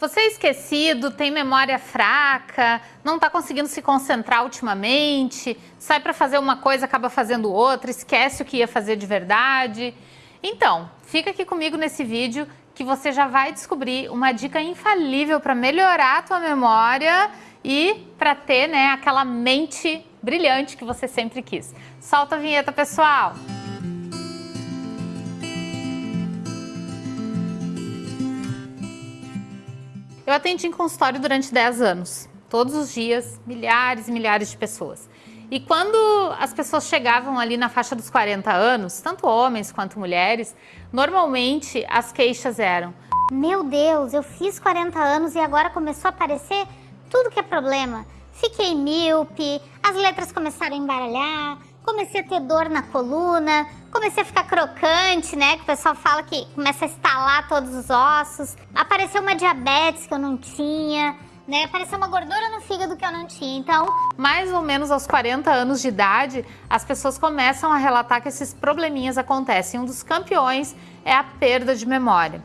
Você é esquecido, tem memória fraca, não está conseguindo se concentrar ultimamente, sai para fazer uma coisa, acaba fazendo outra, esquece o que ia fazer de verdade. Então, fica aqui comigo nesse vídeo que você já vai descobrir uma dica infalível para melhorar a tua memória e para ter né, aquela mente brilhante que você sempre quis. Solta a vinheta, pessoal! Eu atendi em consultório durante 10 anos, todos os dias, milhares e milhares de pessoas. E quando as pessoas chegavam ali na faixa dos 40 anos, tanto homens quanto mulheres, normalmente as queixas eram Meu Deus, eu fiz 40 anos e agora começou a aparecer tudo que é problema. Fiquei míope, as letras começaram a embaralhar, comecei a ter dor na coluna, comecei a ficar crocante, né? Que o pessoal fala que começa a estalar todos os ossos. Apareceu uma diabetes que eu não tinha, né? Apareceu uma gordura no fígado que eu não tinha. Então, mais ou menos aos 40 anos de idade, as pessoas começam a relatar que esses probleminhas acontecem. Um dos campeões é a perda de memória.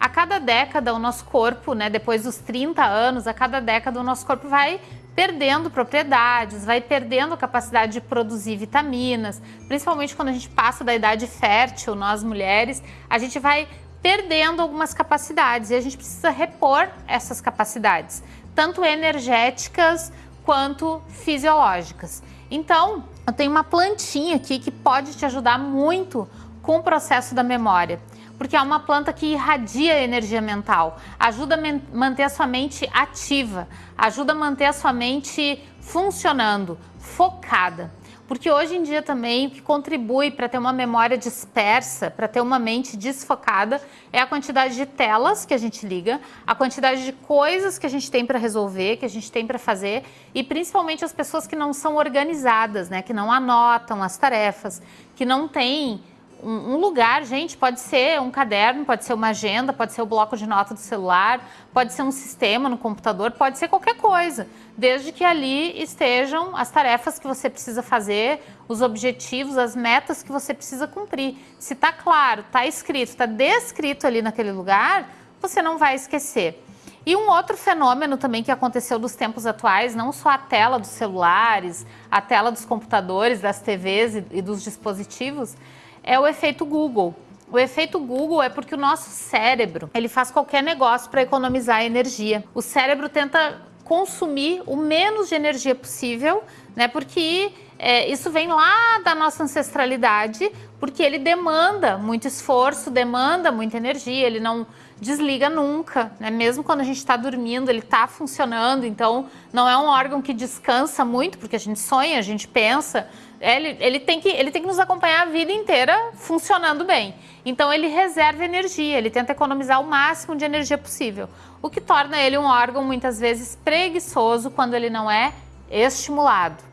A cada década, o nosso corpo, né, depois dos 30 anos, a cada década o nosso corpo vai perdendo propriedades, vai perdendo a capacidade de produzir vitaminas, principalmente quando a gente passa da idade fértil, nós mulheres, a gente vai perdendo algumas capacidades e a gente precisa repor essas capacidades, tanto energéticas quanto fisiológicas. Então, eu tenho uma plantinha aqui que pode te ajudar muito com o processo da memória porque é uma planta que irradia energia mental, ajuda a manter a sua mente ativa, ajuda a manter a sua mente funcionando, focada. Porque hoje em dia também o que contribui para ter uma memória dispersa, para ter uma mente desfocada, é a quantidade de telas que a gente liga, a quantidade de coisas que a gente tem para resolver, que a gente tem para fazer e principalmente as pessoas que não são organizadas, né, que não anotam as tarefas, que não têm um, lugar, gente, pode ser um caderno, pode ser uma agenda, pode ser o bloco de nota do celular, pode ser um sistema no computador, pode ser qualquer coisa, desde que ali estejam as tarefas que você precisa fazer, os objetivos, as metas que você precisa cumprir. Se está claro, está escrito, está descrito ali naquele lugar, você não vai esquecer. E um outro fenômeno também que aconteceu dos tempos atuais, não só a tela dos celulares, a tela dos computadores, das TVs e, e dos dispositivos, é o efeito Google. O efeito Google é porque o nosso cérebro, ele faz qualquer negócio para economizar energia. O cérebro tenta consumir o menos de energia possível, né? Porque é, isso vem lá da nossa ancestralidade, porque ele demanda muito esforço, demanda muita energia, ele não desliga nunca, né? Mesmo quando a gente está dormindo, ele está funcionando, então não é um órgão que descansa muito, porque a gente sonha, a gente pensa, ele, ele, tem que, ele tem que nos acompanhar a vida inteira funcionando bem. Então ele reserva energia, ele tenta economizar o máximo de energia possível, o que torna ele um órgão muitas vezes preguiçoso quando ele não é estimulado.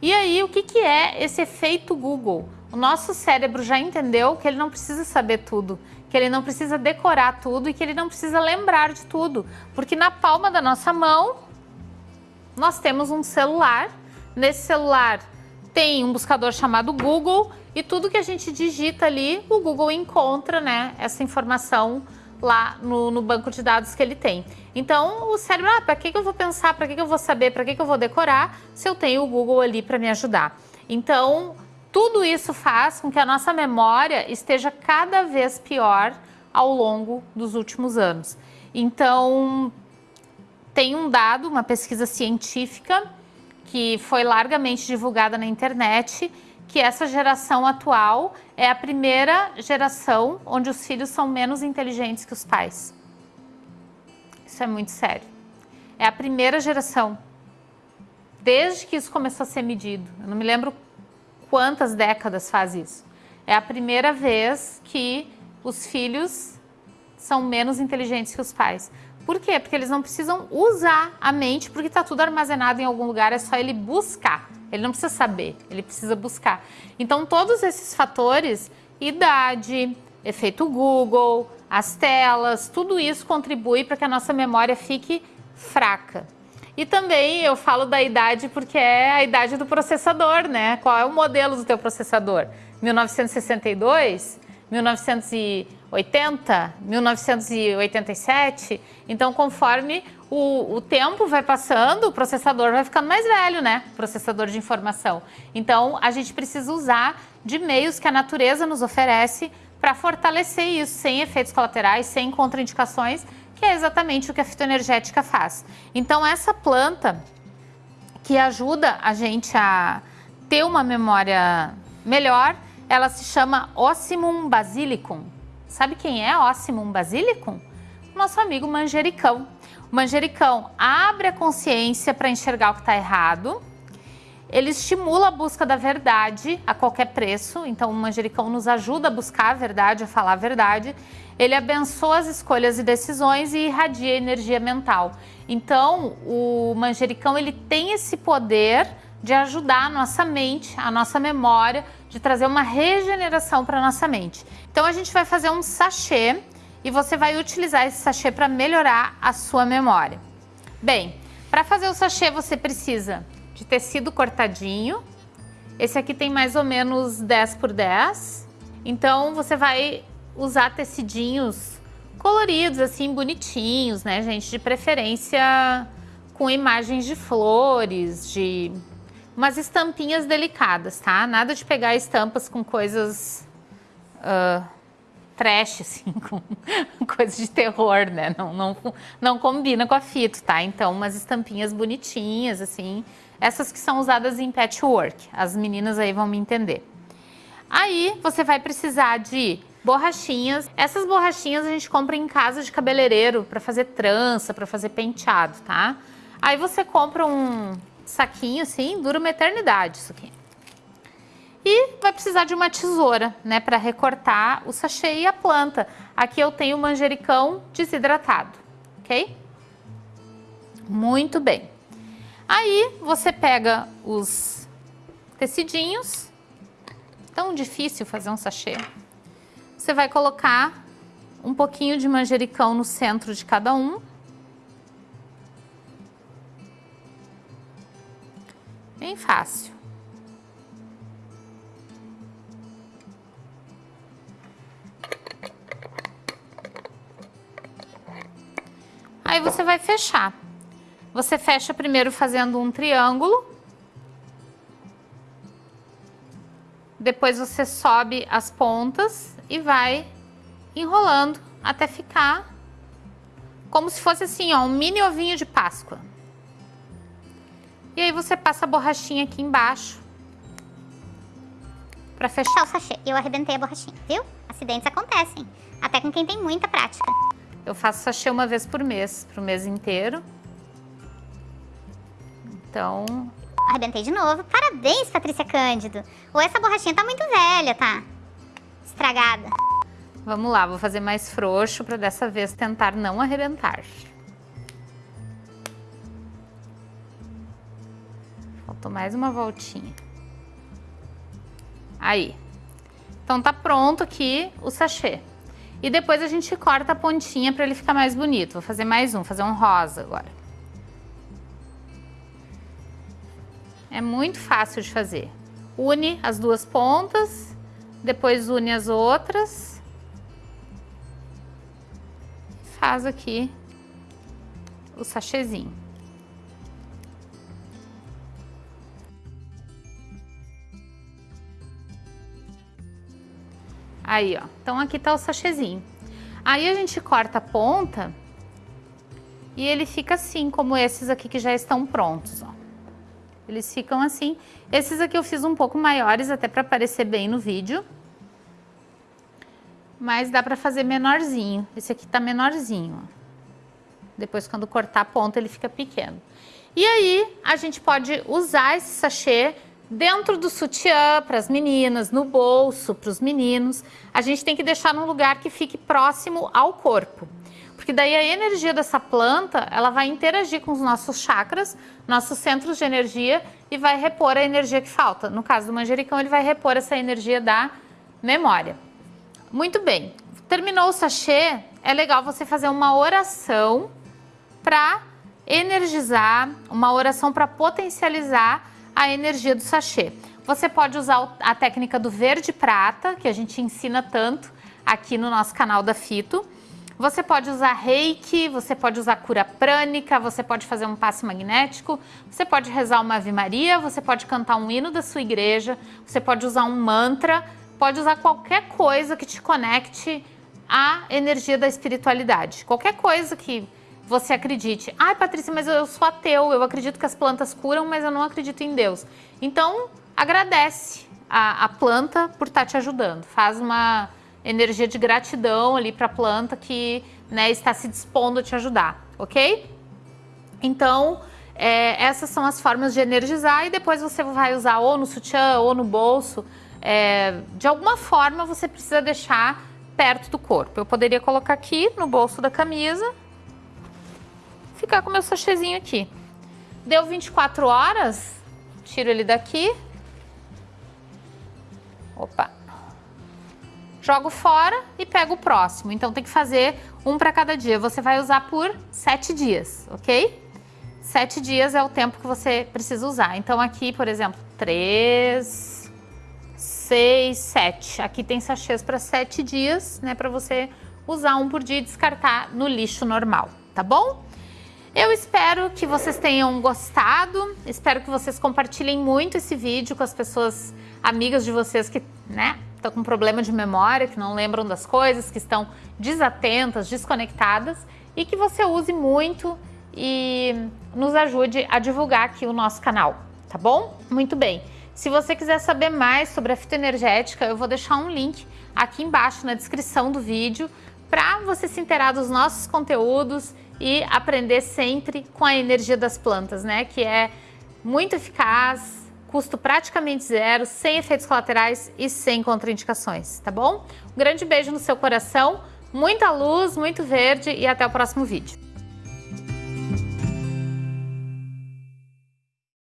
E aí, o que, que é esse efeito Google? O nosso cérebro já entendeu que ele não precisa saber tudo, que ele não precisa decorar tudo e que ele não precisa lembrar de tudo, porque na palma da nossa mão nós temos um celular. Nesse celular tem um buscador chamado Google e tudo que a gente digita ali, o Google encontra né, essa informação lá no, no, banco de dados que ele tem. Então, o cérebro, ah, para que, que eu vou pensar, para que, que eu vou saber, para que, que eu vou decorar, se eu tenho o Google ali para me ajudar. Então, tudo isso faz com que a nossa memória esteja cada vez pior ao longo dos últimos anos. Então, tem um dado, uma pesquisa científica que foi largamente divulgada na internet, que essa geração atual é a primeira geração onde os filhos são menos inteligentes que os pais. Isso é muito sério. É a primeira geração. Desde que isso começou a ser medido. Eu não me lembro quantas décadas faz isso. É a primeira vez que os filhos são menos inteligentes que os pais. Por quê? Porque eles não precisam usar a mente, porque está tudo armazenado em algum lugar, é só ele buscar. Ele não precisa saber, ele precisa buscar. Então, todos esses fatores, idade, efeito Google, as telas, tudo isso contribui para que a nossa memória fique fraca. E também eu falo da idade porque é a idade do processador, né? Qual é o modelo do teu processador? 1962? 1900 1980, 1987. Então, conforme o, o, tempo vai passando, o processador vai ficando mais velho, né? Processador de informação. Então, a gente precisa usar de meios que a natureza nos oferece para fortalecer isso, sem efeitos colaterais, sem contraindicações, que é exatamente o que a fitoenergética faz. Então, essa planta que ajuda a gente a ter uma memória melhor, ela se chama Ossimum basilicum. Sabe quem é Ossimum basilicum? Nosso amigo manjericão. O manjericão abre a consciência para enxergar o que está errado. Ele estimula a busca da verdade a qualquer preço. Então, o manjericão nos ajuda a buscar a verdade, a falar a verdade. Ele abençoa as escolhas e decisões e irradia energia mental. Então, o manjericão ele tem esse poder de ajudar a nossa mente, a nossa memória, de trazer uma regeneração para a nossa mente. Então, a gente vai fazer um sachê e você vai utilizar esse sachê para melhorar a sua memória. Bem, para fazer o sachê você precisa de tecido cortadinho. Esse aqui tem mais ou menos 10 por 10. Então você vai usar tecidinhos coloridos, assim, bonitinhos, né, gente? De preferência com imagens de flores, de umas estampinhas delicadas, tá? Nada de pegar estampas com coisas... Uh, trash, assim, com coisa de terror, né? Não, não, não combina com a fito, tá? Então, umas estampinhas bonitinhas, assim, essas que são usadas em patchwork. As meninas aí vão me entender. Aí, você vai precisar de borrachinhas. Essas borrachinhas a gente compra em casa de cabeleireiro para fazer trança, para fazer penteado, tá? Aí você compra um saquinho assim, dura uma eternidade isso aqui. E vai precisar de uma tesoura, né, para recortar o sachê e a planta. Aqui eu tenho manjericão desidratado, ok? Muito bem. Aí você pega os tecidinhos, tão difícil fazer um sachê. Você vai colocar um pouquinho de manjericão no centro de cada um. Bem fácil. Aí você vai fechar. Você fecha primeiro fazendo um triângulo. Depois você sobe as pontas e vai enrolando até ficar como se fosse assim, ó, um mini ovinho de Páscoa. E aí você passa a borrachinha aqui embaixo para fechar o sachê. Eu arrebentei a borrachinha, viu? Acidentes acontecem, até com quem tem muita prática. Eu faço sachê uma vez por mês, pro mês inteiro. Então... Arrebentei de novo. Parabéns, Patrícia Cândido. Ou essa borrachinha tá muito velha, tá? Estragada. Vamos lá, vou fazer mais frouxo para dessa vez tentar não arrebentar. Faltou mais uma voltinha. Aí. Então tá pronto aqui o sachê. E depois a gente corta a pontinha para ele ficar mais bonito. Vou fazer mais um, vou fazer um rosa agora. É muito fácil de fazer. Une as duas pontas, depois une as outras. Faz aqui o sachêzinho. Aí, ó. Então, aqui tá o sachêzinho. Aí, a gente corta a ponta e ele fica assim, como esses aqui que já estão prontos, ó. Eles ficam assim. Esses aqui eu fiz um pouco maiores, até para aparecer bem no vídeo. Mas dá para fazer menorzinho. Esse aqui tá menorzinho, ó. Depois, quando cortar a ponta, ele fica pequeno. E aí, a gente pode usar esse sachê dentro do sutiã para as meninas, no bolso para os meninos. A gente tem que deixar num lugar que fique próximo ao corpo. Porque daí a energia dessa planta, ela vai interagir com os nossos chakras, nossos centros de energia e vai repor a energia que falta. No caso do manjericão, ele vai repor essa energia da memória. Muito bem. Terminou o sachê, é legal você fazer uma oração para energizar, uma oração para potencializar a energia do sachê. Você pode usar a técnica do verde prata, que a gente ensina tanto aqui no nosso canal da Fito. Você pode usar reiki, você pode usar cura prânica, você pode fazer um passe magnético, você pode rezar uma Ave Maria, você pode cantar um hino da sua igreja, você pode usar um mantra, pode usar qualquer coisa que te conecte à energia da espiritualidade. Qualquer coisa que você acredite. Ai, Patrícia, mas eu sou ateu, eu acredito que as plantas curam, mas eu não acredito em Deus. Então, agradece a, a planta por estar tá te ajudando. Faz uma energia de gratidão ali para a planta que né, está se dispondo a te ajudar, ok? Então, é, essas são as formas de energizar e depois você vai usar ou no sutiã ou no bolso. É, de alguma forma você precisa deixar perto do corpo. Eu poderia colocar aqui no bolso da camisa, ficar com meu sachêzinho aqui. Deu 24 horas, tiro ele daqui. Opa, jogo fora e pego o próximo. Então tem que fazer um para cada dia. Você vai usar por sete dias, ok? Sete dias é o tempo que você precisa usar. Então aqui, por exemplo, três, seis, sete. Aqui tem sachês para sete dias, né? Para você usar um por dia e descartar no lixo normal, tá bom? Eu espero que vocês tenham gostado, espero que vocês compartilhem muito esse vídeo com as pessoas amigas de vocês que, né, estão com problema de memória, que não lembram das coisas, que estão desatentas, desconectadas e que você use muito e nos ajude a divulgar aqui o nosso canal, tá bom? Muito bem. Se você quiser saber mais sobre a fitoenergética, eu vou deixar um link aqui embaixo na descrição do vídeo para você se inteirar dos nossos conteúdos e aprender sempre com a energia das plantas, né? Que é muito eficaz, custo praticamente zero, sem efeitos colaterais e sem contraindicações, tá bom? Um grande beijo no seu coração, muita luz, muito verde e até o próximo vídeo.